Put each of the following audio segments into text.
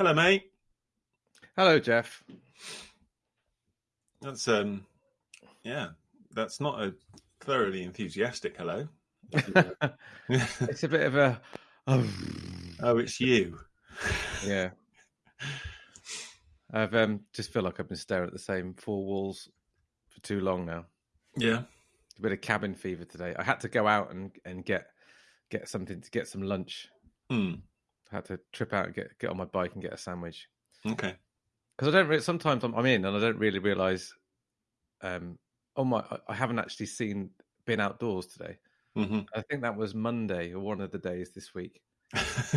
Hello, mate. Hello, Jeff. That's um, yeah, that's not a thoroughly enthusiastic hello. it's a bit of a oh, oh, it's you. yeah. I've um, just feel like I've been staring at the same four walls for too long now. Yeah, a bit of cabin fever today. I had to go out and and get get something to get some lunch. Hmm. I had to trip out and get get on my bike and get a sandwich. Okay. Because I don't. really, sometimes I'm, I'm in and I don't really realize. Um. Oh my! I haven't actually seen been outdoors today. Mm-hmm. I think that was Monday or one of the days this week.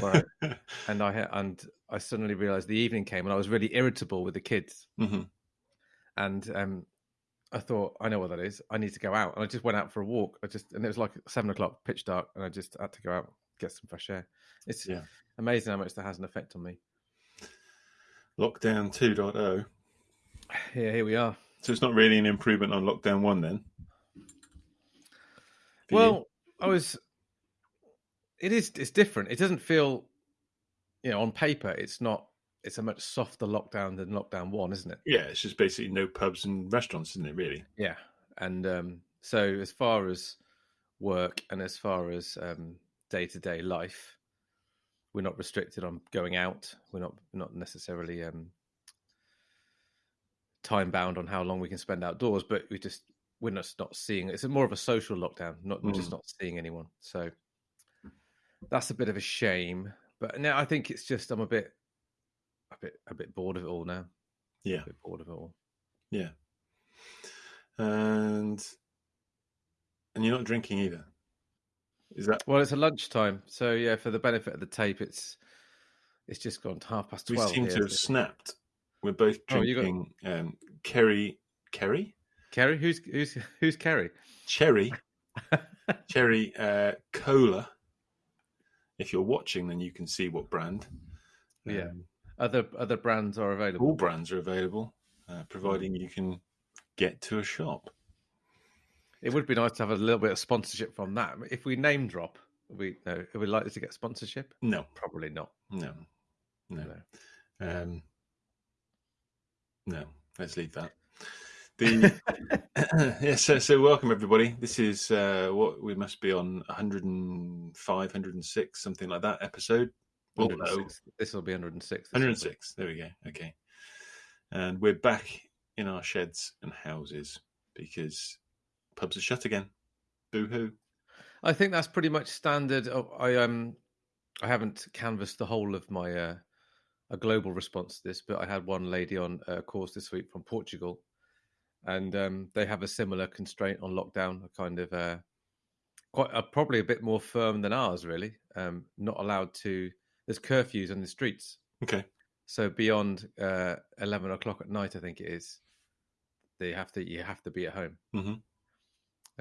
Right. and I and I suddenly realized the evening came and I was really irritable with the kids. Mm-hmm. And um, I thought, I know what that is. I need to go out, and I just went out for a walk. I just and it was like seven o'clock, pitch dark, and I just had to go out get some fresh air. It's Yeah. Amazing how much that has an effect on me. Lockdown 2.0. Yeah, here we are. So it's not really an improvement on lockdown one then. For you? Well, I was. It is. It's different. It doesn't feel, you know, on paper, it's not. It's a much softer lockdown than lockdown one, isn't it? yeah, it's just basically no pubs and restaurants, isn't it? Really? Yeah, and um, so as far as work and as far as day to day life, we're not restricted on going out. We're not we're not necessarily um, time bound on how long we can spend outdoors, but we just we're just not seeing. It's more of a social lockdown. Not we're just Mm. not seeing anyone. So that's a bit of a shame. But now I think it's just I'm a bit a bit a bit bored of it all now. Yeah. A bit bored of it all. Yeah. And and you're not drinking either. Is that Well, it's a lunchtime, so yeah. For the benefit of the tape, it's it's just gone half past twelve. we seem here, to have snapped? We're both Oh, you got- drinking um, Kerry Kerry Kerry, who's who's who's Kerry? cherry cherry uh, cola. If you're watching, then you can see what brand. Yeah. Um, Other other brands are available. all brands are available, uh, providing you can get to a shop. It would be nice to have a little bit of sponsorship from that. If we name drop, are we no, are we likely to get sponsorship? No, Probably not. no, no. No. Um, no, let's leave that. The yeah, so, so welcome everybody. This is uh, what we must be on 105, 106, something like that episode. Oh, no, This will be 106. 106. There we go. Okay, and we're back in our sheds and houses because pubs are shut again. Boo hoo. I think that's pretty much standard. Oh, I um, I haven't canvassed the whole of my uh, a global response to this, but I had one lady on a course this week from Portugal, and um, they have a similar constraint on lockdown. A kind of uh, quite uh, probably a bit more firm than ours. Really, um, not allowed to. There's curfews on the streets, Okay. so beyond uh, eleven o'clock at night, I think it is. They have to. You have to be at home. Mhm.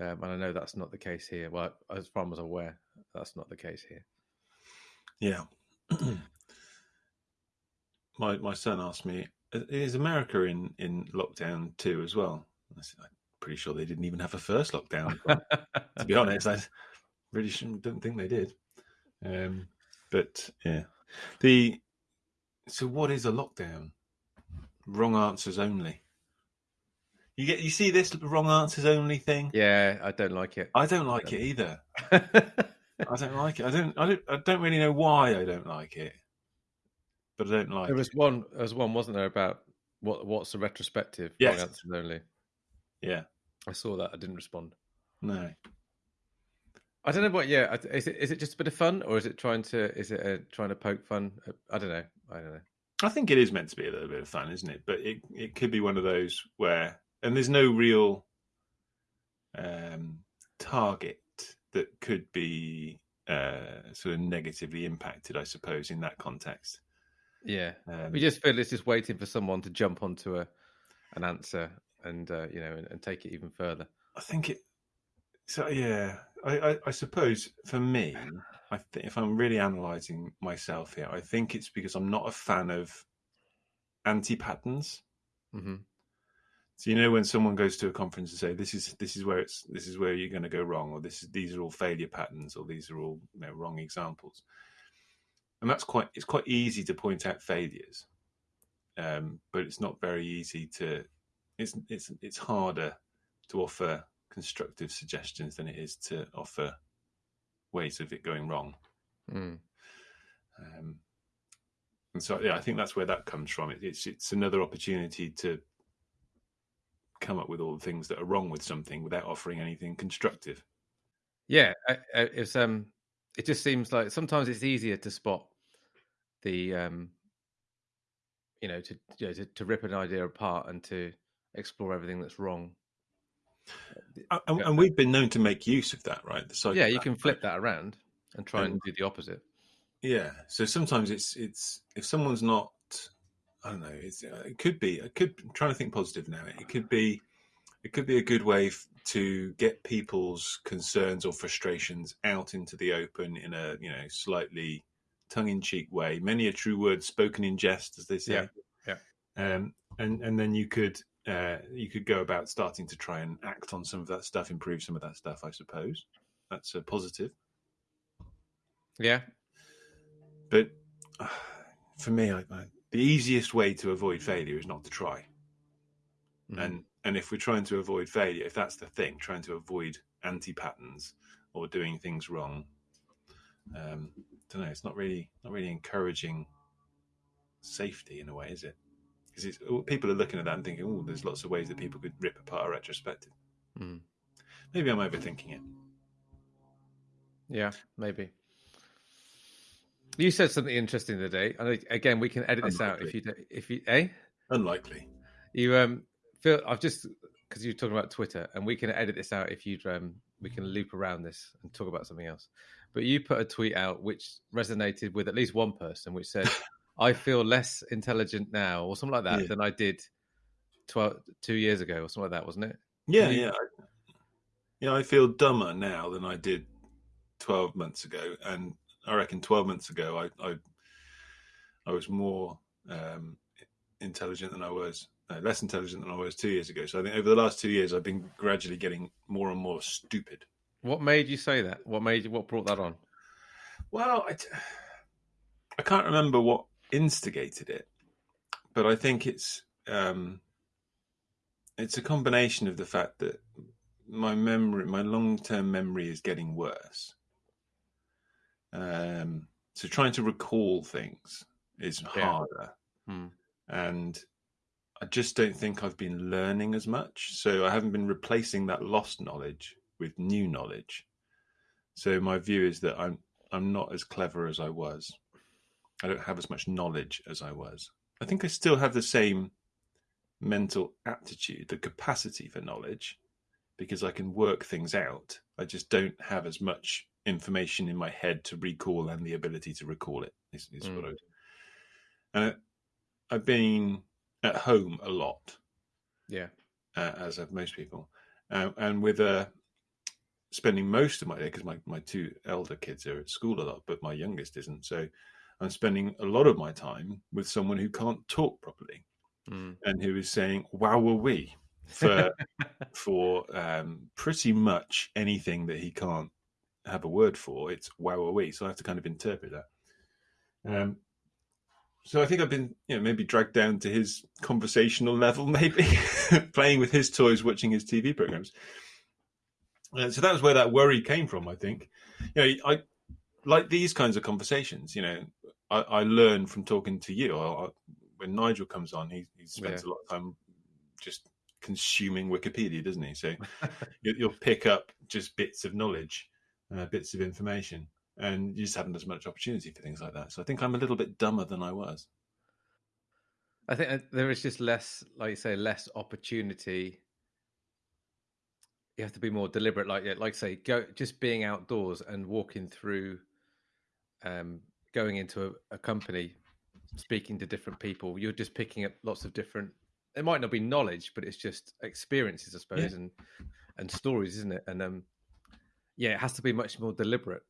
Um, and I know that's not the case here. Well, as far as I'm aware, that's not the case here. Yeah. my my son asked me, "Is America in in lockdown too as well?" I said, "I'm pretty sure they didn't even have a first lockdown." To be honest, I really shouldn't, don't think they did. Um, but yeah, the so what is a lockdown? Wrong answers only. You get you see this wrong answers only thing. yeah, I don't like it. I don't like it either. I don't like it. I don't. I don't. I don't really know why I don't like it, but I don't like. there was it. one. There was one, wasn't there, about what what's the retrospective? Yes. Wrong answers only. Yeah. I saw that. I didn't respond. No. I don't know what. Yeah, is it is it just a bit of fun, or is it trying to is it uh, trying to poke fun? I don't know. I don't know. I think it is meant to be a little bit of fun, isn't it? But it it could be one of those where, and there's no real um, target that could be uh, sort of negatively impacted, I suppose, in that context. Yeah, Um, we just feel it's just waiting for someone to jump onto a an answer and uh, you know and, and take it even further. I think it. So yeah, I, I, I suppose for me, I think if I'm really analysing myself here, I think it's because I'm not a fan of anti patterns. hmm So you know when someone goes to a conference and say this is this is where it's this is where you're going to go wrong, or this is these are all failure patterns, or these are all you know, wrong examples. and that's quite it's quite easy to point out failures, um, but it's not very easy to it's it's it's harder to offer constructive suggestions than it is to offer ways of it going wrong. Mm. Um, and so, yeah, I think that's where that comes from. It, it's it's another opportunity to come up with all the things that are wrong with something without offering anything constructive. Yeah, it's um, it just seems like sometimes it's easier to spot the um, you know, to you know, to, to rip an idea apart and to explore everything that's wrong. And, and we've been known to make use of that, right? The yeah, you can flip that around and try and, and do the opposite. Yeah. So sometimes it's it's if someone's not, I don't know. It's uh, it could be. I could I'm trying to think positive now. It could be. It could be a good way to get people's concerns or frustrations out into the open in a you know slightly tongue-in-cheek way. Many a true word spoken in jest, as they say. Yeah. yeah. Um, and and then you could uh, you could go about starting to try and act on some of that stuff, improve some of that stuff. I suppose that's a positive. Yeah, but uh, for me, I, I, the easiest way to avoid failure is not to try. Mm-hmm. And and if we're trying to avoid failure, if that's the thing, trying to avoid anti patterns or doing things wrong, um, I don't know. It's not really not really encouraging safety in a way, is it? Because people are looking at that and thinking, "Oh, there's lots of ways that people could rip apart a retrospective." Mm. Maybe I'm overthinking it. Yeah, maybe. You said something interesting today, and again, we can edit this Unlikely. out if you if you eh. Unlikely. You um Phil, I've just because you're talking about Twitter, and we can edit this out if you um we can loop around this and talk about something else. But you put a tweet out which resonated with at least one person, which said, "I feel less intelligent now," or something like that, yeah. than I did 12, two years ago, or something like that, wasn't it? Yeah, you... yeah, yeah. I feel dumber now than I did twelve months ago, and I reckon twelve months ago, I I, I was more um, intelligent than I was uh, less intelligent than I was two years ago. So I think over the last two years, I've been gradually getting more and more stupid. What made you say that? What made you? What brought that on? Well, I, I can't remember what instigated it, but I think it's um, it's a combination of the fact that my memory, my long term memory, is getting worse. Um, so trying to recall things is harder, yeah. hmm. and I just don't think I've been learning as much. So I haven't been replacing that lost knowledge with new knowledge. So my view is that I'm I'm not as clever as I was. I don't have as much knowledge as I was. I think I still have the same mental aptitude, the capacity for knowledge, because I can work things out. I just don't have as much information in my head to recall and the ability to recall it. Is, is mm. what I. And I've been at home a lot. Yeah. Uh, as have most people. Uh, and with uh, spending most of my day, because my, my two elder kids are at school a lot, but my youngest isn't. So I'm spending a lot of my time with someone who can't talk properly mm. and who is saying, wow, were we? For, for um, pretty much anything that he can't have a word for, it's wow, we? So I have to kind of interpret that. Um, so I think I've been, you know, maybe dragged down to his conversational level, maybe playing with his toys, watching his TV programs. Uh, so that was where that worry came from. I think, you know, I like these kinds of conversations. You know, I, I learn from talking to you. I, I, when Nigel comes on, he, he spends yeah. a lot of time just consuming Wikipedia, doesn't he? So you, will pick up just bits of knowledge, uh, bits of information and you just haven't as much opportunity for things like that. So I think I'm a little bit dumber than I was. I think uh, there is just less, like you say, less opportunity. You have to be more deliberate, like like say, go just being outdoors and walking through, um, going into a, a company, speaking to different people. You're just picking up lots of different. It might not be knowledge, but it's just experiences, I suppose, yeah. and and stories, isn't it? And um, yeah, it has to be much more deliberate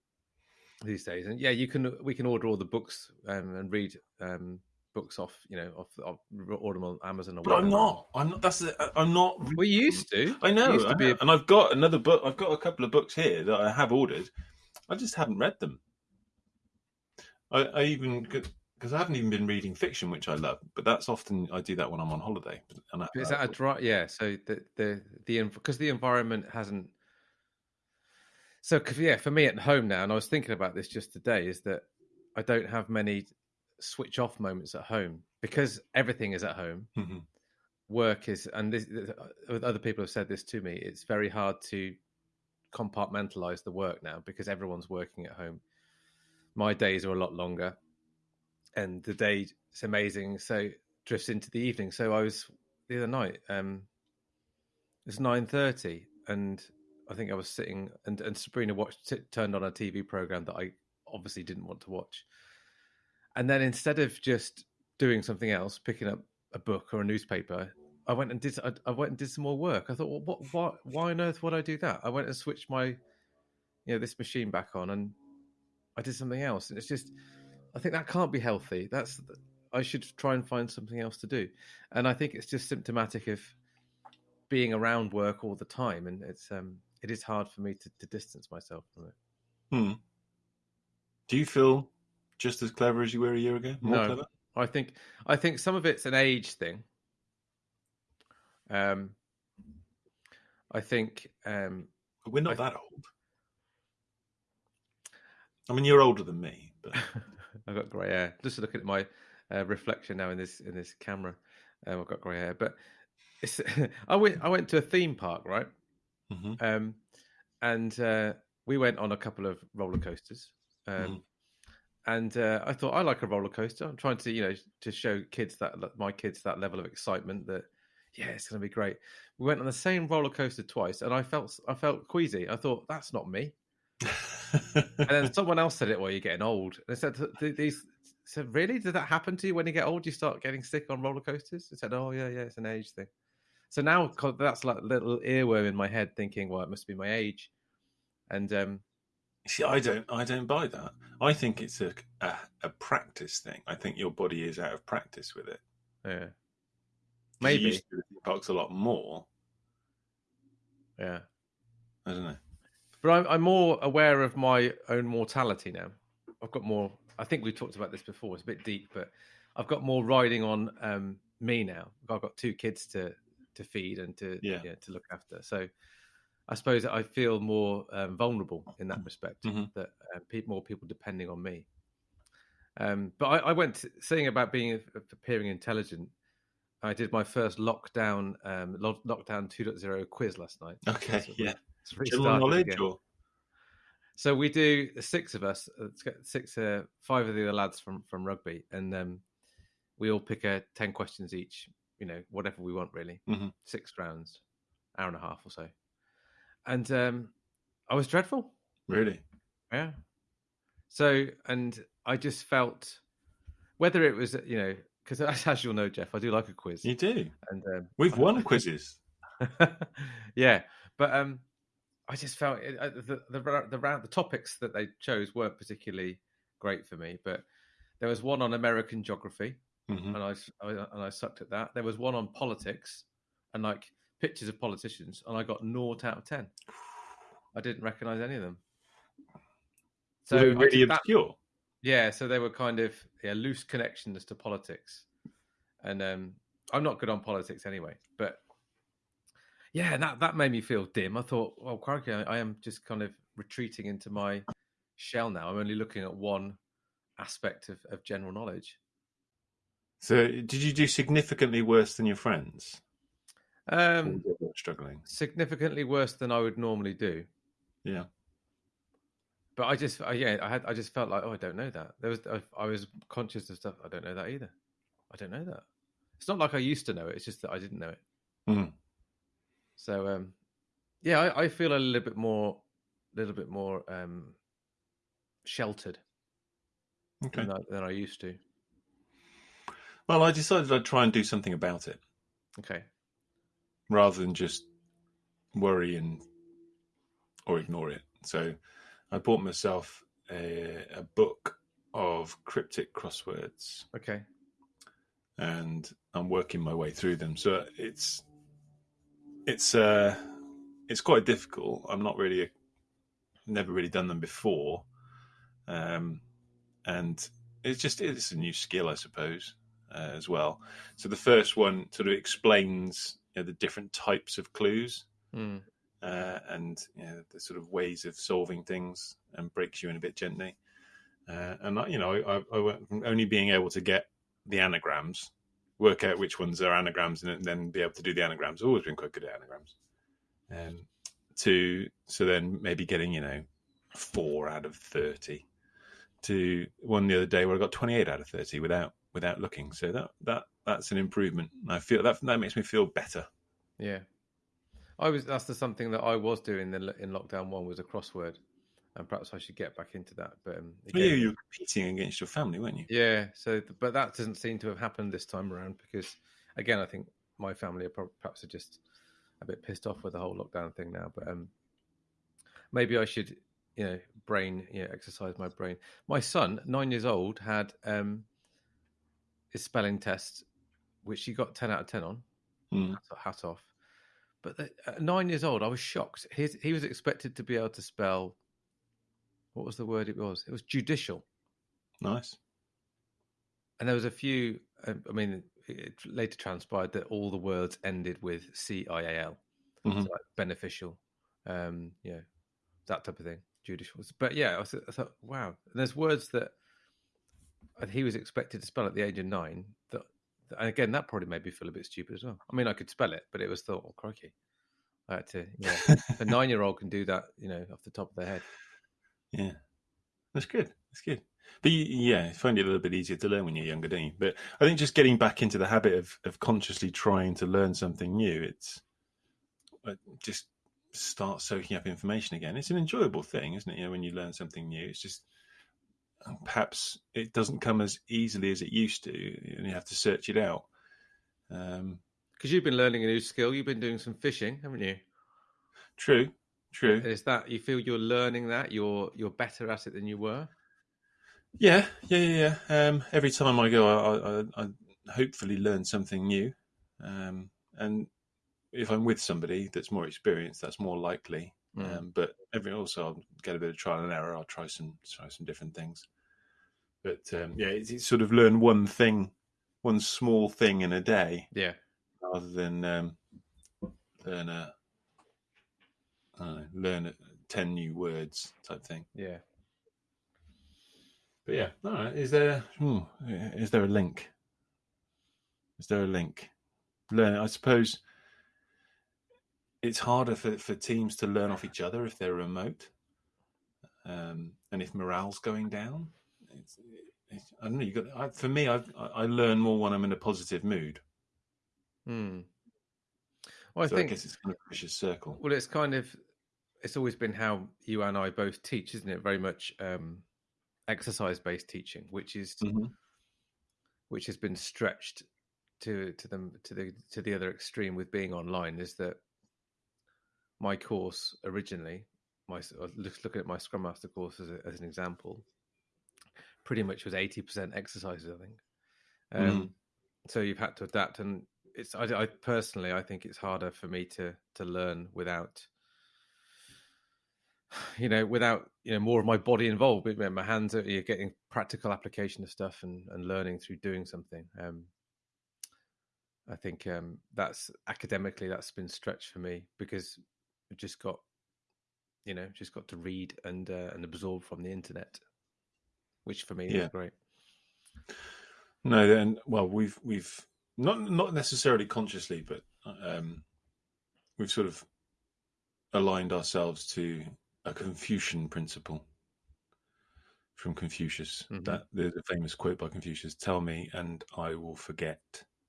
these days. And yeah, you can we can order all the books um, and read um, books off you know off, off order them on Amazon. Or but I'm not. I'm not. That's. I'm not. We used to. I know. To I And I've got another book. I've got a couple of books here that I have ordered. I just haven't read them. I, I even because I haven't even been reading fiction, which I love, but that's often I do that when I'm on holiday. And I, Is that a dry? Yeah. So the the the because the environment hasn't. So yeah, for me at home now, and I was thinking about this just today, is that I don't have many switch off moments at home because everything is at home. Mhm. Work is, and this, th- uh, other people have said this to me. It's very hard to compartmentalize the work now because everyone's working at home. My days are a lot longer, and the day is amazing. So drifts into the evening. So I was the other night. Um, it was nine thirty, and I think I was sitting, and, and Sabrina watched t- turned on a TV program that I obviously didn't want to watch, and then instead of just doing something else, picking up a book or a newspaper, I went and did. I, I went and did some more work. I thought, well, what, what, why on earth would I do that? I went and switched my, you know, this machine back on, and I did something else. And it's just, I think that can't be healthy. That's I should try and find something else to do. And I think it's just symptomatic of being around work all the time, and it's um, it is hard for me to, to distance myself from it. Hmm. Do you feel just as clever as you were a year ago? More No. clever? I think I think some of it's an age thing. Um, I think um, But we're not I- that old. I mean, you're older than me, but I've got grey hair. Just looking at my uh, reflection now in this in this camera, um, I've got grey hair. But it's, I went I went to a theme park, right? Mhm. Um, and uh, we went on a couple of roller coasters. Um, Mhm. And uh, I thought I like a roller coaster. I'm trying to you know to show kids that my kids that level of excitement that yeah it's going to be great. We went on the same roller coaster twice, and I felt I felt queasy. I thought that's not me. And then someone else said it, well, you're getting old. And I said, "Th- th- these said, really? Did that happen to you when you get old? You start getting sick on roller coasters? I said, oh, yeah, yeah, it's an age thing. So now that's like a little earworm in my head thinking, well, it must be my age. And um, See, I don't, I don't buy that. I think it's a, a a practice thing. I think your body is out of practice with it. yeah, 'Cause You maybe, used to do the theme parks a lot more. yeah. I don't know. But I'm, I'm more aware of my own mortality now. I've got more. I think we talked about this before. It's a bit deep, but I've got more riding on um, me now. I've got two kids to to feed and to Yeah. to look after. So I suppose I feel more um, vulnerable in that respect. Mhm. That uh, pe- more people depending on me. Um, but I, I went saying about being appearing intelligent. I did my first lockdown um, lo- lockdown 2.0 quiz last night. Okay, So yeah. General knowledge, again. or So we do the six of us, uh, six, uh, five of the other lads from from rugby, and um, we all pick a ten questions each. You know, whatever we want, really. Mhm. Six rounds, hour and a half or so. And um, I was dreadful. really? Yeah. So, and I just felt whether it was, you know, because as, you'll know, Jeff, I do like a quiz, You do. and um, We've won quizzes. yeah, but um, I just felt it, uh, the the the round the topics that they chose weren't particularly great for me. But there was one on American geography, Mhm. and I, I- and I sucked at that. There was one on politics, and like pictures of politicians, and I got naught out of ten. I didn't recognise any of them. So I really did that- obscure. yeah, so they were kind of yeah, loose connections to politics, and um, I'm not good on politics anyway. But yeah, that that made me feel dim. I thought, well, crikey, I, I am just kind of retreating into my shell now. I'm only looking at one aspect of, of general knowledge. So, did you do significantly worse than your friends? Um, struggling. significantly worse than I would normally do. Yeah. But I just, I, yeah, I had, I just felt like, oh, I don't know that. There was, I, I was conscious of stuff. I don't know that either. I don't know that. It's not like I used to know it. It's just that I didn't know it. Mhm. So, um, yeah, I, I feel a little bit more, a little bit more um, sheltered Okay. than, I, than I used to. Well, I decided I'd try and do something about it Okay. rather than just worry and or ignore it. So, I bought myself a, a book of cryptic crosswords, Okay. and I'm working my way through them. So it's it's uh it's quite difficult. I'm not really never really done them before, um, and it's just it's a new skill, I suppose, uh, as well. So the first one sort of explains you know, the different types of clues Mm. uh, and you know, the sort of ways of solving things, and breaks you in a bit gently. Uh, and I- you know, I, I went from only being able to get the anagrams, work out which ones are anagrams, and then be able to do the anagrams. Always been quite good at anagrams. Um, to so then maybe getting you know four out of thirty. To one the other day where I got twenty eight out of thirty without without looking. So that that that's an improvement. I feel that that makes me feel better. Yeah, I was. That's the something that I was doing in, in lockdown one was a crossword, and perhaps I should get back into that. But um, Yeah, you were competing against your family, weren't you? yeah. So, but that doesn't seem to have happened this time around because, again, I think my family are perhaps are just a bit pissed off with the whole lockdown thing now. But um, maybe I should, you know, brain, you know, exercise my brain. My son, nine years old, had um, his spelling test, which he got ten out of ten on. Mm. hat, off. But at nine years old, I was shocked. His, he was expected to be able to spell. What was the word? It was. It was judicial, Nice. and there was a few. um, I mean, it later transpired that all the words ended with C I A L, Mhm. so like beneficial, um, you know, that type of thing. Judicial, but yeah, I, th- I thought, wow. And there's words that he was expected to spell at the age of nine. That, and again, that probably made me feel a bit stupid as well. I mean, I could spell it, but it was thought, oh crikey, I had to. Yeah, a nine-year-old can do that, you know, off the top of their head. Yeah, that's good. That's good. But you, yeah, I find it a little bit easier to learn when you're younger, don't you? But I think just getting back into the habit of of consciously trying to learn something new, it's uh, just start soaking up information again. It's an enjoyable thing, isn't it? You know, when you learn something new, it's just perhaps it doesn't come as easily as it used to, and you have to search it out. Um, Because you've been learning a new skill. You've been doing some fishing, haven't you? true, true. Is that you feel you're learning that you're you're better at it than you were? Yeah, yeah, yeah. yeah. Um, every time I go, I, I, I hopefully learn something new. Um, and if I'm with somebody that's more experienced, that's more likely. Mm. Um, but every also, I'll get a bit of trial and error. I'll try some try some different things. But um, yeah, it's, it's sort of learn one thing, one small thing in a day, Yeah, rather than um, learn a I don't know, learn a, ten new words type thing. yeah. But yeah, all right. Is there hmm, is there a link? Is there a link? Learn. I suppose it's harder for, for teams to learn off each other if they're remote, um, and if morale's going down. It's, it's, I don't know. You got I, for me. I I learn more when I'm in a positive mood. Hmm. Well, I so think I guess it's kind of a vicious circle. Well, it's kind of it's always been how you and I both teach, isn't it? Very much um, exercise based teaching, which is Mhm. which has been stretched to to them to the to the other extreme with being online. Is that my course originally? My I was look- looking at my Scrum Master course as, a, as an example, pretty much was eighty percent exercises. I think. Um, So you've had to adapt, and it's I, I personally I think it's harder for me to to learn without you know without you know more of my body involved But, my hands are you're getting practical application of stuff and and learning through doing something um i think um that's academically that's been stretched for me because we've just got you know just got to read and uh, and absorb from the internet which for me Yeah. is great No, then well, we've we've not not necessarily consciously, but um, we've sort of aligned ourselves to a Confucian principle from Confucius. Mhm. That there's a famous quote by Confucius: "Tell me, and I will forget.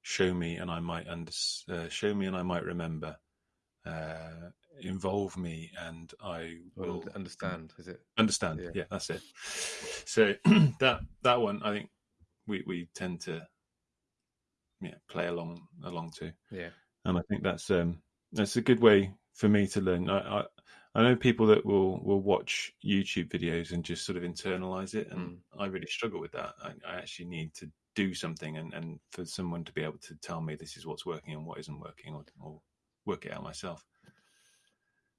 Show me, and I might under, uh, show me, and I might remember. Uh, involve me, and I will understand is it? understand. Yeah. yeah. that's it. So that that one i think we we tend to yeah play along along to yeah. And i think that's um that's a good way for me to learn. I i, I know people that will will watch youtube videos and just sort of internalize it and i really struggle with that. I, I actually need to do something and and for someone to be able to tell me this is what's working and what isn't working or, or work it out myself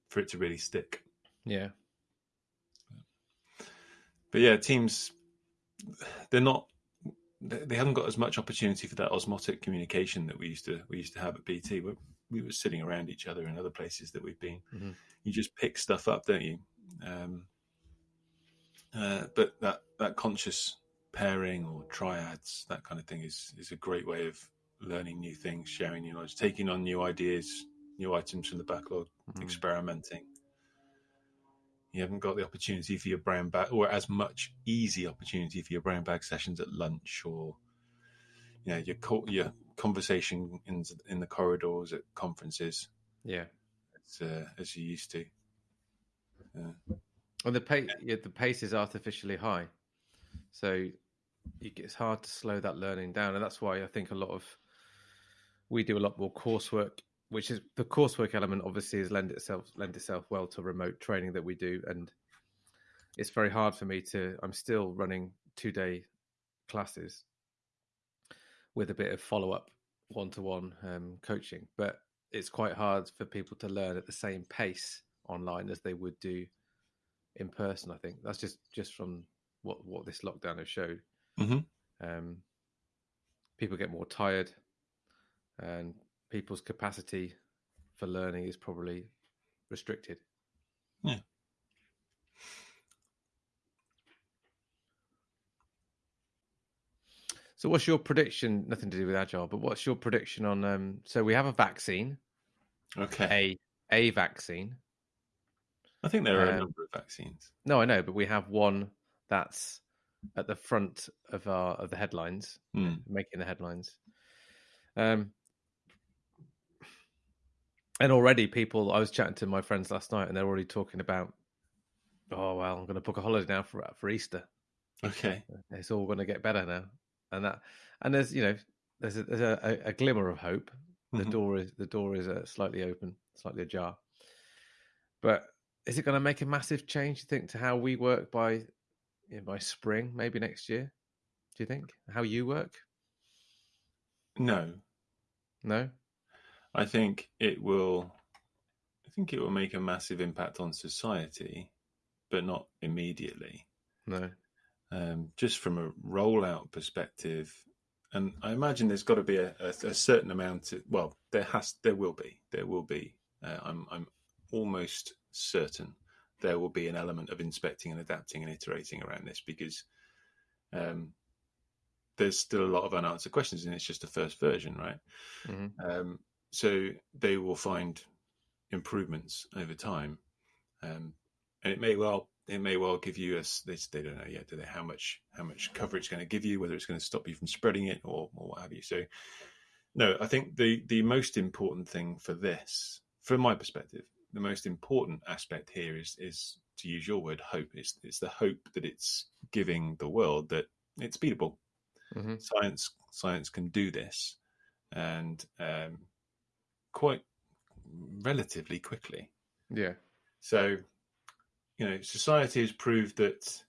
for it to really stick yeah but yeah, teams they're not they haven't got as much opportunity for that osmotic communication that we used to we used to have at BT. We, we were sitting around each other in other places that we've been. Mm-hmm. You just pick stuff up, don't you? Um, uh, but that that conscious pairing or triads, that kind of thing, is is a great way of learning new things, sharing new knowledge, taking on new ideas, new items from the backlog, mm-hmm. experimenting. You haven't got the opportunity for your brown bag, or as much easy opportunity for your brown bag sessions at lunch, or you know your your conversation in in the corridors at conferences. Yeah, as, uh, as you used to. Uh, and the pace, yeah, the pace is artificially high, so it's hard to slow that learning down, and that's why I think a lot of we do a lot more coursework which is the coursework element obviously is lend itself lend itself well to remote training that we do and it's very hard for me to i'm still running two day classes with a bit of follow-up one-to-one um, coaching but it's quite hard for people to learn at the same pace online as they would do in person i think that's just just from what what this lockdown has showed mm-hmm. um, people get more tired and people's capacity for learning is probably restricted. Yeah. So, what's your prediction? Nothing to do with agile, but what's your prediction on? Um, so, we have a vaccine. Okay. A a vaccine. I think there are um, a number of vaccines. No, I know, but we have one that's at the front of our of the headlines, mm. making the headlines. Um, and already people i was chatting to my friends last night and they're already talking about oh well i'm going to book a holiday now for for easter. Okay. It's all going to get better now. And that and there's you know there's a, there's a, a glimmer of hope. The mm-hmm. door is the door is uh, slightly open slightly ajar. But is it going to make a massive change you think to how we work by you know, by spring maybe next year? Do you think? How you work? No. No I think it will. I think it will make a massive impact on society, but not immediately. No. Um, just from a rollout perspective, and I imagine there's got to be a, a, a certain amount. Of, well, there has, there will be, there will be. Uh, I'm, I'm almost certain there will be an element of inspecting and adapting and iterating around this because um, there's still a lot of unanswered questions, and it's just a first version, right? Mm-hmm. Um, so they will find improvements over time, um, and it may well it may well give you a they, they don't know yet do they how much how much cover it's going to give you whether it's going to stop you from spreading it or or what have you. So no, I think the the most important thing for this, from my perspective, the most important aspect here is is to use your word hope. It's it's the hope that it's giving the world that it's beatable. Mm-hmm. Science science can do this, and um, quite relatively quickly. Yeah. So, you know, society has proved that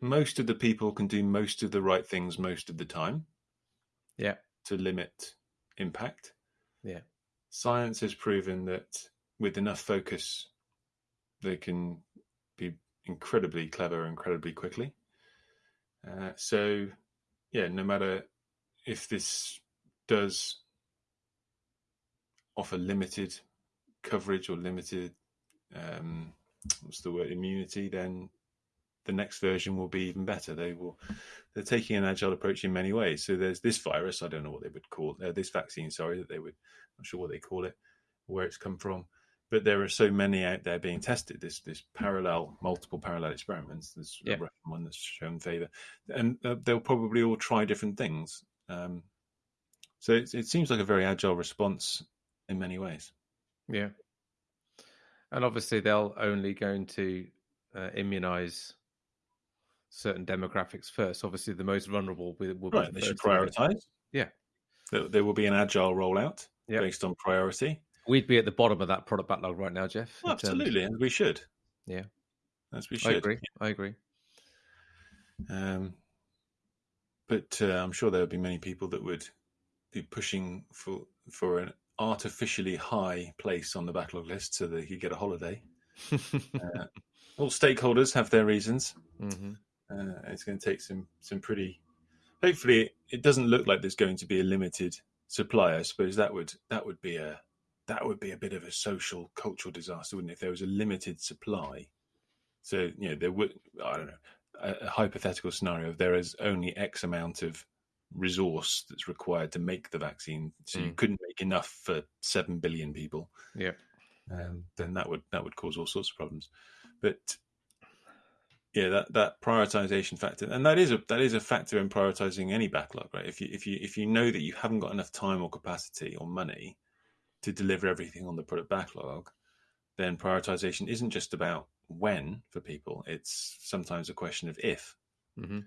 most of the people can do most of the right things most of the time. Yeah. To limit impact. Yeah. Science has proven that with enough focus, they can be incredibly clever incredibly quickly. Uh, so, yeah, no matter if this does offer limited coverage or limited um, what's the word immunity, then the next version will be even better. They will they're taking an agile approach in many ways. So there's this virus, I don't know what they would call uh, this vaccine, sorry, that they would I'm not sure what they call it, where it's come from. But there are so many out there being tested. This this parallel, multiple parallel experiments. There's yeah. one that's shown favour, and uh, they'll probably all try different things. Um, so it, it seems like a very agile response in many ways. Yeah, and obviously they'll only going to uh, immunize certain demographics first. Obviously, the most vulnerable will, will right. Be they should prioritize. Yeah, there, there, will be an agile rollout yep. based on priority. We'd be at the bottom of that product backlog right now, Jeff. Well, absolutely, and we should. Yeah, as we should. I agree. I agree. Um, but uh, I'm sure there would be many people that would be pushing for for an artificially high place on the backlog list so that he could get a holiday. uh, all stakeholders have their reasons. Mm-hmm. Uh, it's going to take some some pretty. Hopefully, it doesn't look like there's going to be a limited supply. I suppose that would that would be a that would be a bit of a social cultural disaster, wouldn't it? If there was a limited supply, so you know there would I don't know a, a hypothetical scenario. Of there is only X amount of resource that's required to make the vaccine, so you Mm. couldn't make enough for seven billion people. Yeah. um, then that would that would cause all sorts of problems. But yeah, that that prioritization factor, and that is a that is a factor in prioritizing any backlog, right? If you if you if you know that you haven't got enough time or capacity or money to deliver everything on the product backlog, then prioritization isn't just about when for people; it's sometimes a question of if. hmm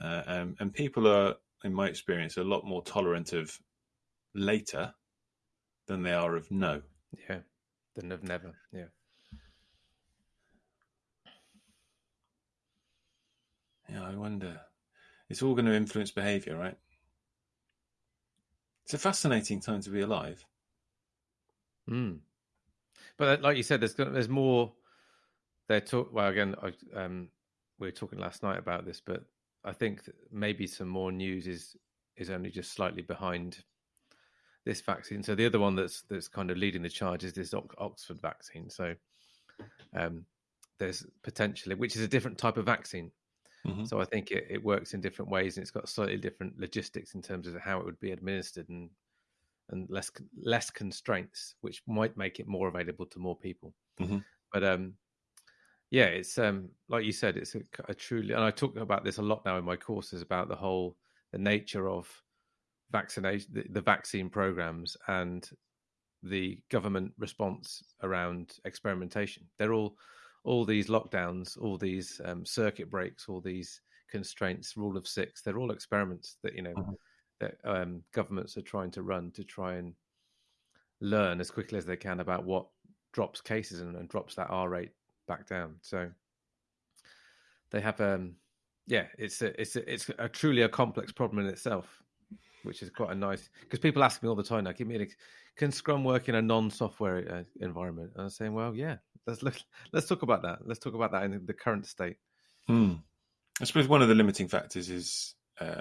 Uh, um, and people are, in my experience, a lot more tolerant of later than they are of no. Yeah. Than of never. Yeah. Yeah, I wonder. It's all going to influence behavior, right? It's a fascinating time to be alive. Mm. But uh, like you said, there's there's more. They're talk. Well, again, I, um, we were talking last night about this, but I think maybe some more news is is only just slightly behind this vaccine. So the other one that's that's kind of leading the charge is this Ox- Oxford vaccine. So um, there's potentially, which is a different type of vaccine. Mhm. So I think it, it works in different ways, and it's got slightly different logistics in terms of how it would be administered, and and less less constraints, which might make it more available to more people. Mhm. But um, yeah, it's um, like you said, it's a, a truly, and I talk about this a lot now in my courses about the whole the nature of vaccination, the, the vaccine programs, and the government response around experimentation. They're all all these lockdowns, all these um, circuit breaks, all these constraints, rule of six. They're all experiments that you know Mhm. that um, governments are trying to run to try and learn as quickly as they can about what drops cases and, and drops that R rate back down. So they have, um, yeah, it's a, it's a, it's a truly a complex problem in itself, which is quite a nice because people ask me all the time now, give me an can Scrum work in a non-software uh, environment? And I'm saying, well, yeah, let's look, let's talk about that. Let's talk about that in the current state. Hmm. I suppose one of the limiting factors is uh,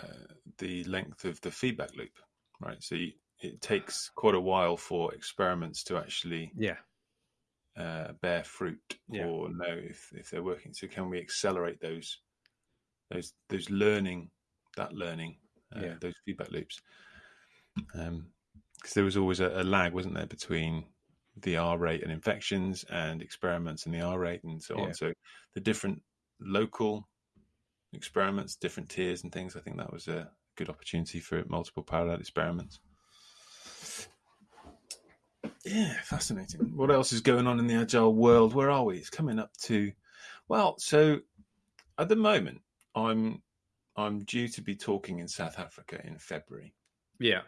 the length of the feedback loop, right? So you, it takes quite a while for experiments to actually Yeah, uh, bear fruit Yeah. or know if, if they're working. So can we accelerate those those those learning that learning uh, Yeah. those feedback loops? Because there was always a, a lag, wasn't there, between the R rate and infections and experiments and the R rate and so Yeah. on. So the different local experiments, different tiers and things. I think that was a good opportunity for multiple parallel experiments. Yeah, fascinating. What else is going on in the agile world? Where are we? It's coming up to well, so at the moment I'm I'm due to be talking in South Africa in February. yeah,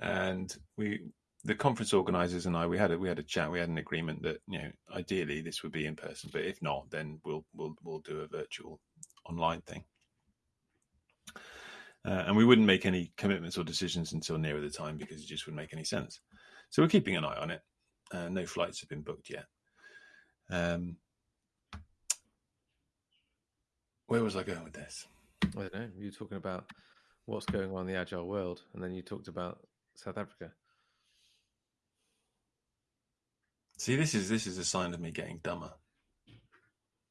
And we the conference organizers and I we had a we had a chat, we had an agreement that, you know, ideally this would be in person, but if not, then we'll we'll we'll do a virtual online thing. Uh, and we wouldn't make any commitments or decisions until nearer the time because it just wouldn't make any sense. So we're keeping an eye on it. Uh, no flights have been booked yet. Um, where was I going with this? I don't know. You were talking about what's going on in the agile world, and then you talked about South Africa. See, this is this is a sign of me getting dumber.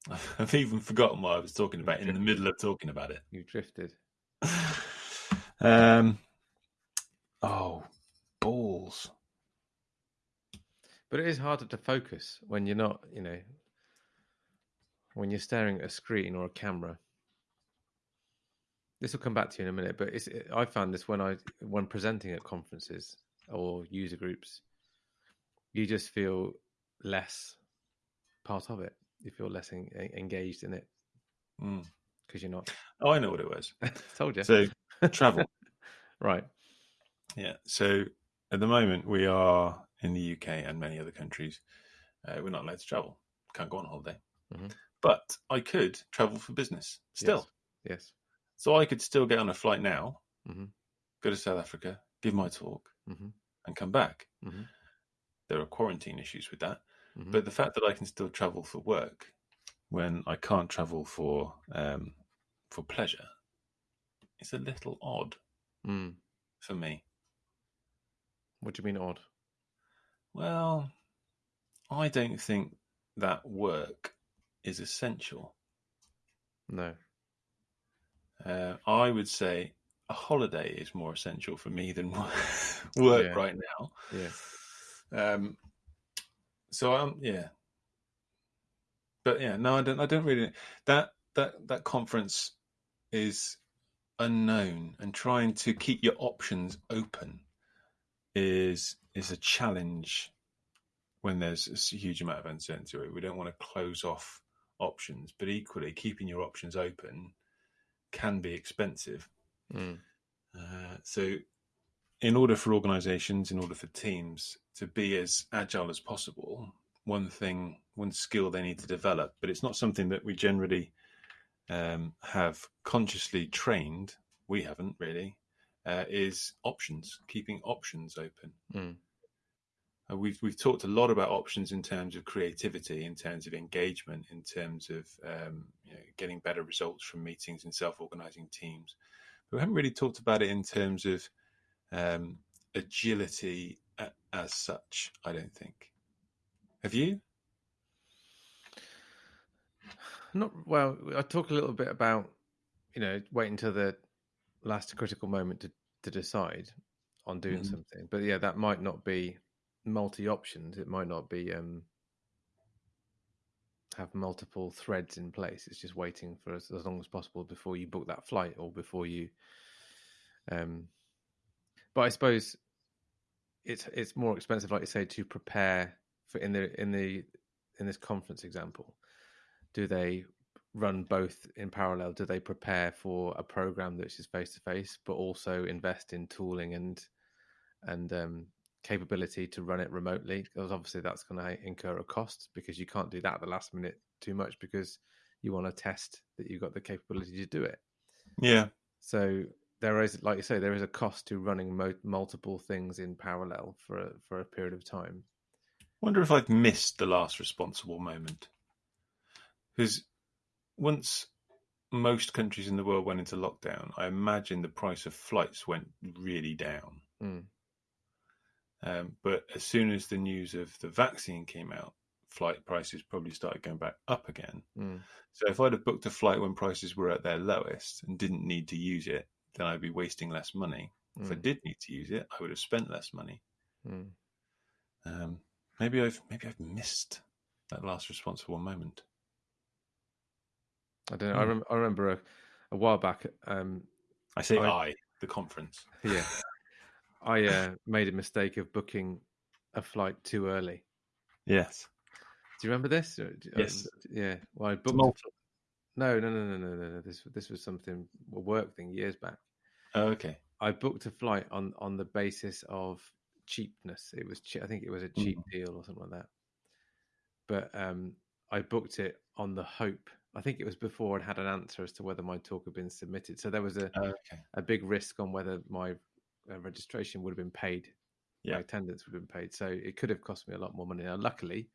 I've even forgotten what I was talking about in the middle of talking about it. You drifted. um, oh, balls. But it is harder to focus when you're not, you know, when you're staring at a screen or a camera. This will come back to you in a minute, but it's, I found this when I when presenting at conferences or user groups, you just feel less part of it. You feel less en- engaged in it Mm. because you're not. Oh, I know what it was. Told you. So travel. right. Yeah. So at the moment, we are in the UK and many other countries. Uh, we're not allowed to travel. Can't go on holiday. Mhm. But I could travel for business still. Yes. So I could still get on a flight now, Mhm. go to South Africa, give my talk, hmm and come back. Mhm. There are quarantine issues with that. Mhm. But the fact that I can still travel for work when I can't travel for um, for pleasure is a little odd Mm. for me. What do you mean odd? Well, I don't think that work is essential. No. Uh, I would say a holiday is more essential for me than work Yeah. right now. Yeah. Um, so um, yeah, but yeah, no, I don't. I don't really. That that that conference is unknown, and trying to keep your options open is is a challenge when there's a huge amount of uncertainty. We don't want to close off options, but equally keeping your options open can be expensive. Mm. Uh, so, in order for organizations, in order for teams to be as agile as possible, one thing, one skill they need to develop, but it's not something that we generally um, have consciously trained, we haven't really, uh, is options, keeping options open. Mm. Uh, we've we've talked a lot about options in terms of creativity, in terms of engagement, in terms of um, you know, getting better results from meetings and self-organizing teams. But we haven't really talked about it in terms of um, agility a, as such. I don't think. Have you? Not well. I talk a little bit about you know waiting until the last critical moment to to decide on doing Mhm. something. But yeah, that might not be multi options. It might not be um have multiple threads in place. It's just waiting for as, as long as possible before you book that flight or before you. Um, but I suppose it's it's more expensive, like you say, to prepare for in the in the in this conference example. Do they run both in parallel? Do they prepare for a program which is face to face, but also invest in tooling and and um, capability to run it remotely? Because obviously that's going to incur a cost because you can't do that at the last minute too much because you want to test that you've got the capability to do it. Yeah. So there is, like you say, there is a cost to running mo- multiple things in parallel for a, for a period of time. Wonder if I've missed the last responsible moment. Because once most countries in the world went into lockdown, I imagine the price of flights went really down. Mm. Um, but as soon as the news of the vaccine came out, flight prices probably started going back up again. Mm. So if I'd have booked a flight when prices were at their lowest and didn't need to use it, then I'd be wasting less money. If I Mm. did need to use it, I would have spent less money. Mm. Um, maybe I've maybe I've missed that last responsible moment. I don't know. I, Hmm. rem- I remember a, a while back. Um, I say I- I, the conference. yeah, I uh, made a mistake of booking a flight too early. Yes. Do you remember this? Uh, Yes. yeah. Well, I booked. Malta. No, no, no, no, no, no, no. This this was something a work thing years back. Oh, okay. I booked a flight on on the basis of cheapness. It was che- I think it was a cheap deal or something like that. But um, I booked it on the hope. I think it was before I'd had an answer as to whether my talk had been submitted. So there was a, Oh, okay. a big risk on whether my uh, registration would have been paid, Yeah. my attendance would have been paid. So it could have cost me a lot more money. Now, luckily,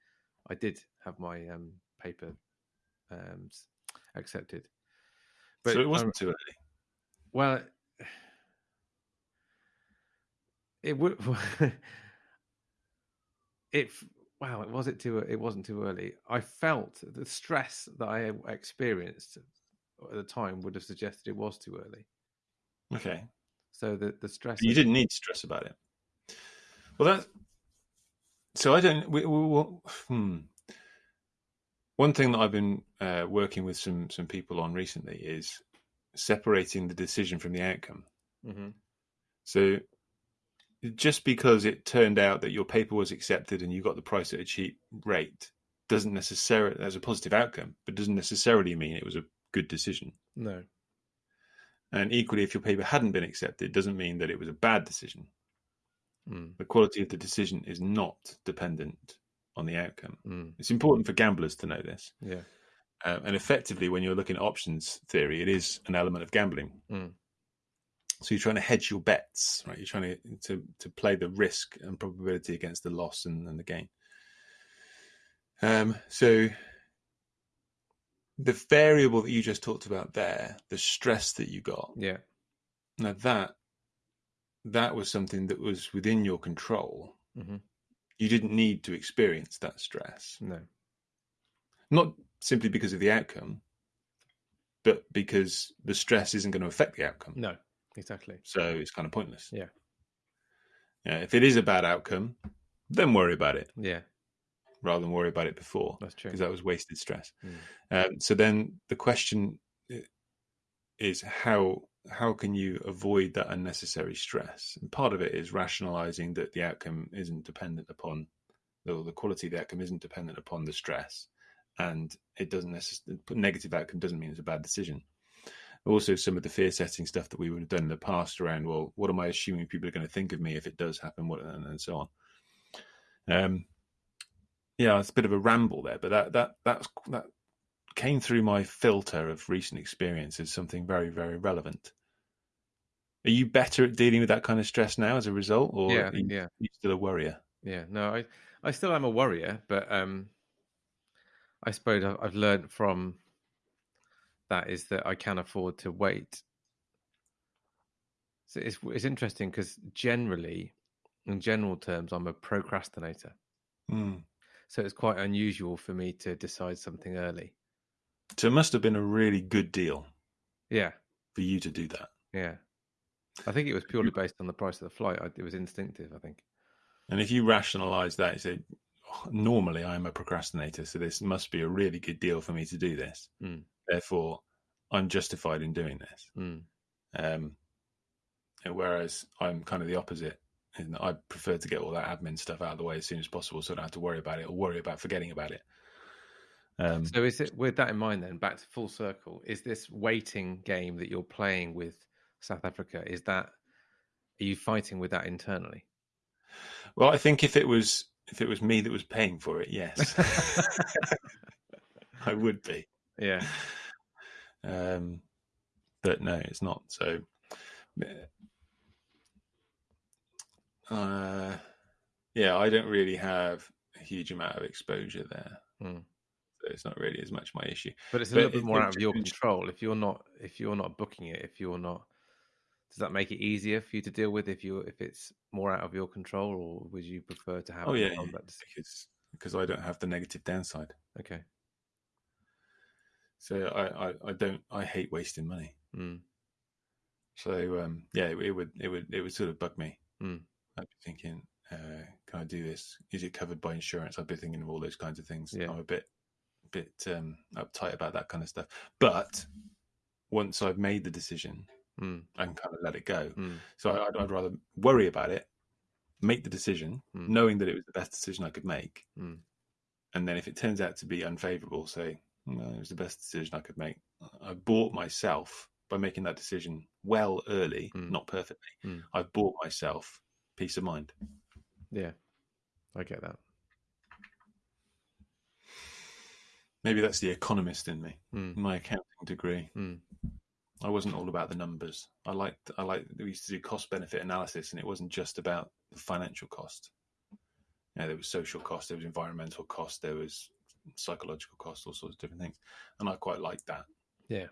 I did have my um, paper um, accepted. so it um, wasn't too early. well, it would. it wow, it was it too? It wasn't too early. I felt the stress that I experienced at the time would have suggested it was too early. Okay. So the the stress. But you didn't need to stress about it. Well, that. So I don't. We, we, we, hmm. One thing that I've been uh, working with some some people on recently is separating the decision from the outcome. Mhm. So just because it turned out that your paper was accepted and you got the price at a cheap rate doesn't necessarily as a positive outcome, but doesn't necessarily mean it was a good decision. No. And equally, if your paper hadn't been accepted, doesn't mean that it was a bad decision. Mm. The quality of the decision is not dependent on the outcome. Mm. It's important for gamblers to know this. Yeah. Um, and effectively, when you're looking at options theory, it is an element of gambling. Mm. So you're trying to hedge your bets, right? You're trying to to, to play the risk and probability against the loss and, and the gain. Um, so the variable that you just talked about there, the stress that you got, Yeah. now that that was something that was within your control. hmm You didn't need to experience that stress, No. not simply because of the outcome, but because the stress isn't going to affect the outcome. No. Exactly. So it's kind of pointless. Yeah. Yeah, if it is a bad outcome, then worry about it Yeah. rather than worry about it before, That's true. because that was wasted stress. Mm. Um, so then the question is how how can you avoid that unnecessary stress? And part of it is rationalizing that the outcome isn't dependent upon or the quality of the outcome isn't dependent upon the stress, and it doesn't necessarily negative outcome doesn't mean it's a bad decision. Also, some of the fear setting stuff that we would have done in the past around, well, what am I assuming people are going to think of me if it does happen, what and, and so on. Um, yeah, it's a bit of a ramble there, but that that that's that came through my filter of recent experience as something very very relevant. Are you better at dealing with that kind of stress now as a result, or Yeah. are you, Yeah. are you still a worrier? Yeah, no, I, I still am a worrier, but um, I suppose I've, I've learned from that is that I can afford to wait. So it's it's interesting because generally, in general terms, I'm a procrastinator. Mm. So it's quite unusual for me to decide something early. So it must have been a really good deal Yeah, for you to do that. yeah. I think it was purely based on the price of the flight. I, it was instinctive. I think. And if you rationalize that, you say, "Oh, normally I'm a procrastinator, so this must be a really good deal for me to do this. Mm. Therefore, I'm justified in doing this. Mm. Um, whereas I'm kind of the opposite. And I prefer to get all that admin stuff out of the way as soon as possible so I don't have to worry about it or worry about forgetting about it. Um, So is it with that in mind then, back to full circle, is this waiting game that you're playing with South Africa, is that are you fighting with that internally? well, I think if it was if it was me that was paying for it, yes, I would be. yeah. Um, but no, it's not. So, uh, yeah, I don't really have a huge amount of exposure there. Mm. So it's not really as much my issue. But it's a But little bit more out of your control. If you're not if you're not booking it, if you're not does that make it easier for you to deal with if you if it's more out of your control or would you prefer to have Oh yeah, control of yeah, that decision? because because I don't have the negative downside. Okay. So I, I, I don't I hate wasting money. Mm. So um, yeah, it, it would it would it would sort of bug me. Mm. I'd be thinking, uh, can I do this? Is it covered by insurance? I'd be thinking of all those kinds of things. Yeah. I'm a bit bit um, uptight about that kind of stuff. But once I've made the decision, Mm. I can kind of let it go. Mm. So I, I'd, I'd rather worry about it, make the decision, Mm. knowing that it was the best decision I could make, Mm. and then if it turns out to be unfavourable, say, no, it was the best decision I could make. I bought myself by making that decision well early, Mm. not perfectly. Mm. I bought myself peace of mind. Yeah. I get that. Maybe that's the economist in me, Mm. my accounting degree. Mm. I wasn't all about the numbers. I liked, I liked, we used to do cost benefit analysis, and it wasn't just about the financial cost. You know, there was social cost, there was environmental cost, there was psychological cost, all sorts of different things. And I quite liked that. Yeah.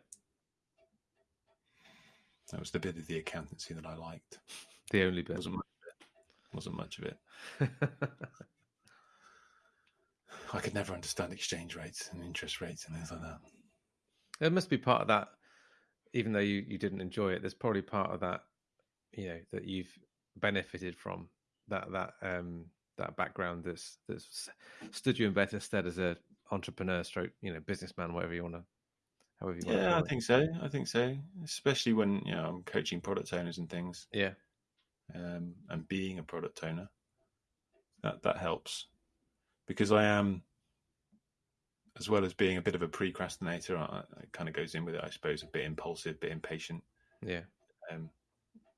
That was the bit of the accountancy that I liked. The only bit. wasn't much of it. Wasn't much of it. I could never understand exchange rates and interest rates and things like that. There must be part of that, even though you, you didn't enjoy it. There's probably part of that, you know, that you've benefited from that that um that background that's that's stood you in better stead as a entrepreneur, stroke, you know, businessman, whatever you want to, however you want. Yeah, I think so. I think so. Especially when you know I'm coaching product owners and things, Yeah, um, and being a product owner, that that helps because I am, as well as being a bit of a procrastinator. I, it kind of goes in with it, I suppose, a bit impulsive, a bit impatient. yeah, Um,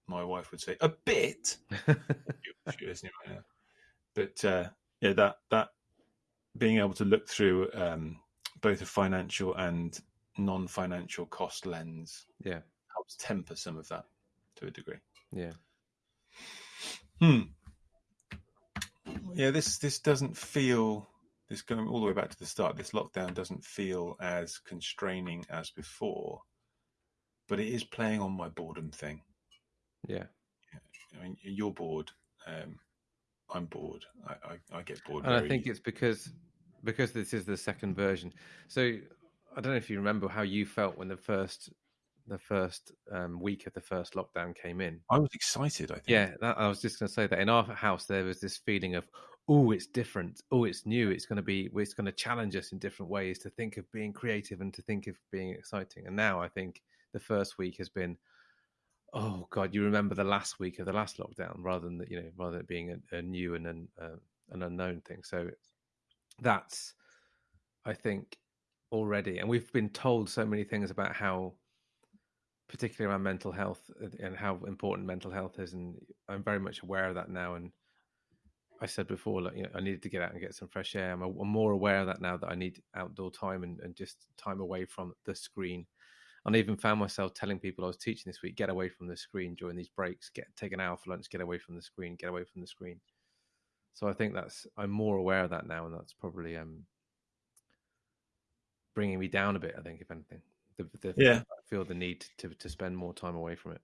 my wife would say a bit. She listening right now. But uh, yeah, that that being able to look through um, both a financial and non-financial cost lens yeah, helps temper some of that to a degree. yeah. Hmm. Yeah, this this doesn't feel this going all the way back to the start. This lockdown doesn't feel as constraining as before, but it is playing on my boredom thing. Yeah. I mean, you're bored. Um, I'm bored. I, I, I get bored. And I think it's because because this is the second version. So I don't know if you remember how you felt when the first the first um, week of the first lockdown came in. I was excited. I think. Yeah, that, I was just going to say that in our house there was this feeling of, oh, it's different. Oh, it's new. It's going to be. It's going to challenge us in different ways to think of being creative and to think of being exciting. And now I think the first week has been, oh god, you remember the last week of the last lockdown rather than you know rather than it being a, a new and an, uh, an unknown thing. So that's, I think, already, and we've been told so many things about how particularly around mental health uh, and how important mental health is and i'm very much aware of that now and i said before like you know i needed to get out and get some fresh air i'm, I'm more aware of that now that i need outdoor time and, and just time away from the screen and I even found myself telling people I was teaching this week, get away from the screen during these breaks, get take an hour for lunch, get away from the screen, get away from the screen. So I think that's I'm more aware of that now, and that's probably um bringing me down a bit. I think, if anything, the, the, Yeah. I feel the need to to spend more time away from it.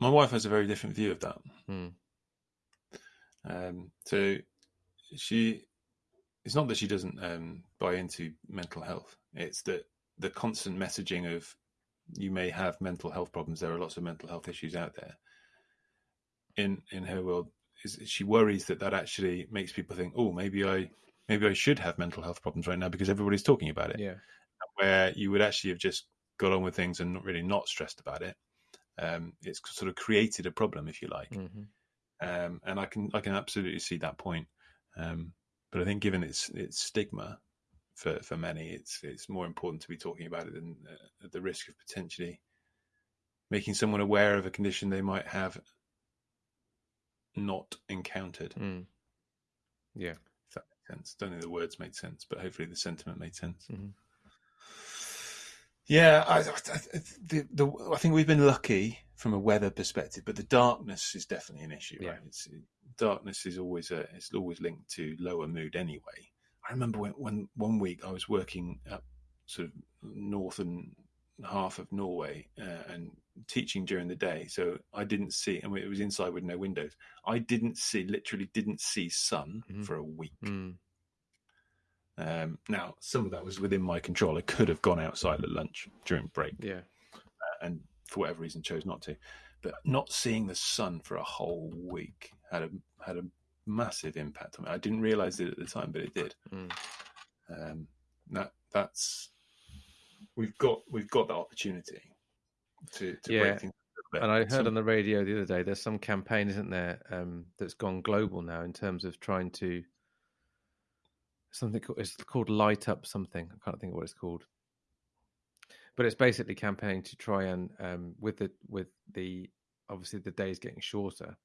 My wife has a very different view of that. Hmm. Um, so she, it's not that she doesn't um, buy into mental health. It's that the constant messaging of you may have mental health problems. There are lots of mental health issues out there. In in her world, is she worries that that actually makes people think, oh, maybe I maybe I should have mental health problems right now because everybody's talking about it. Yeah, Where you would actually have just got on with things and not really not stressed about it. Um, it's sort of created a problem, if you like hmm um, and I can I can absolutely see that point. Um, but I think given its its stigma for for many, it's it's more important to be talking about it than uh, at the risk of potentially making someone aware of a condition they might have not encountered. mm. yeah. If that makes sense. Don't think the words made sense, but hopefully the sentiment made sense. Mhm. Yeah, I, I, the, the, I think we've been lucky from a weather perspective, but the darkness is definitely an issue. Right? Yeah. It's, darkness is always a, it's always linked to lower mood anyway. I remember when, when one week I was working up sort of northern half of Norway uh, and teaching during the day, so I didn't see, and it was inside with no windows. I didn't see, literally didn't see sun Mhm. for a week. Mm. Um, now, some of that was within my control. I could have gone outside at lunch during break Yeah. and for whatever reason chose not to. But not seeing the sun for a whole week had a had a massive impact on me. I didn't realize it at the time, but it did. Mm. Um, that that's we've got we've got that opportunity to, to Yeah. break things. a. And I heard Some- on the radio the other day, there's some campaign, isn't there, um, that's gone global now in terms of trying to something called, it's called Light Up something. I can't think of what it's called, but it's basically campaigning to try and um, with the with the obviously the days getting shorter.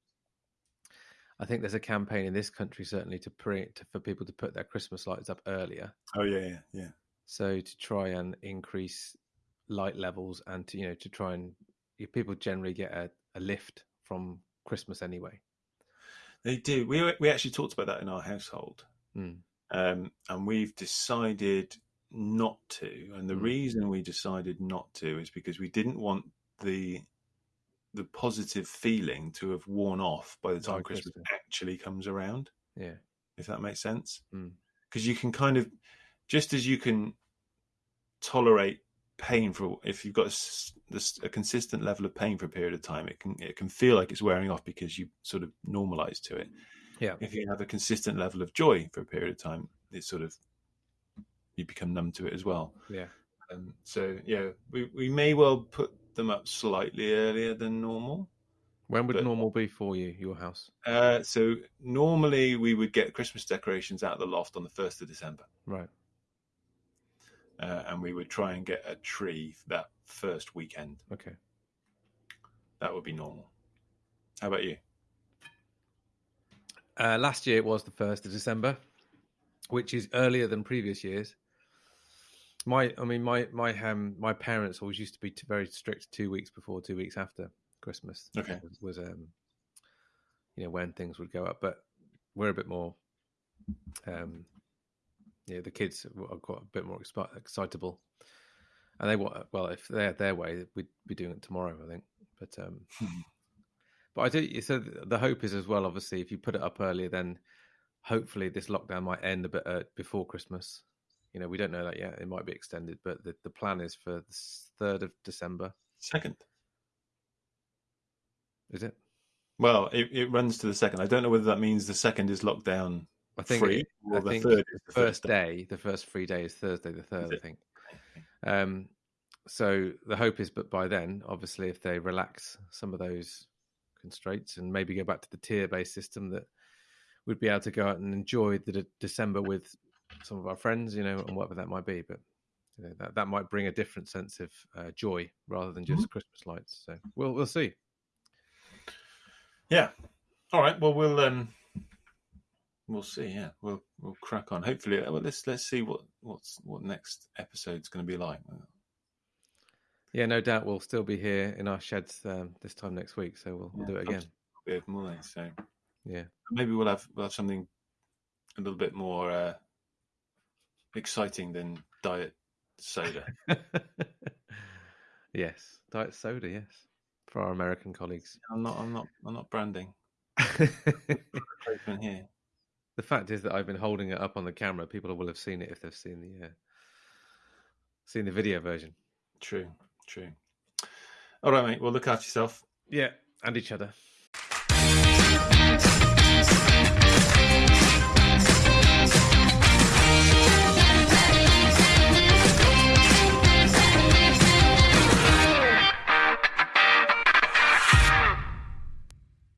I think there's a campaign in this country certainly to pre to, for people to put their Christmas lights up earlier, oh yeah, yeah, yeah. so to try and increase light levels and to you know to try and people generally get a, a lift from Christmas anyway. They do. We we actually talked about that in our household. Mm. um, and we've decided not to. And the Mm. reason we decided not to is because we didn't want the the positive feeling to have worn off by the time By Christmas Christmas. actually comes around. Yeah, If that makes sense, Mm. because you can kind of just as you can tolerate pain for if you've got a, a consistent level of pain for a period of time, it can it can feel like it's wearing off because you sort of normalize to it yeah, if you have a consistent level of joy for a period of time, it's sort of you become numb to it as well. yeah. Um, so yeah, we, we may well put them up slightly earlier than normal. When would But- normal be for you, your house? Uh, so normally we would get Christmas decorations out of the loft on the first of December, Right. uh, and we would try and get a tree that first weekend. Okay. That would be normal. How about you? Uh, last year it was the first of December, which is earlier than previous years. My, I mean, my my um my parents always used to be very strict. Two weeks before, two weeks after Christmas. Okay. was, was um, you know, when things would go up. But we're a bit more, um, yeah, the kids are quite a bit more expi- excitable, and they want well, if they're their way, we'd be doing it tomorrow, I think. But um, but I do. So the hope is as well. Obviously, if you put it up earlier, then hopefully this lockdown might end a bit uh, before Christmas. You know, we don't know that yet. It might be extended, but the, the plan is for the third of December. Second. Is it? Well, it, it runs to the second. I don't know whether that means the second is lockdown I think free it- or I the think third is the first first day, the first free day is Thursday the third, I think. Um, so the hope is, but by then, obviously, if they relax some of those constraints and maybe go back to the tier-based system, that we'd be able to go out and enjoy the de- December with some of our friends, you know, and whatever that might be. But you know, that that might bring a different sense of uh, joy rather than just Christmas lights. So we'll we'll see. Yeah. All right. Well, we'll um, we'll see. Yeah, we'll we'll crack on. Hopefully, uh, well, let's let's see what what's what next episode's going to be like. Yeah, no doubt we'll still be here in our sheds um, this time next week. So we'll, we'll do it again. Bit of money, so Yeah. maybe we'll have we'll have something a little bit more uh, exciting than diet soda. yes, diet soda. Yes, for our American colleagues. I'm not. I'm not. I'm not branding. the here. fact is that I've been holding it up on the camera. People will have seen it if they've seen the uh, seen the video version. True. True. All right, mate. Well, look after yourself. Yeah, and each other.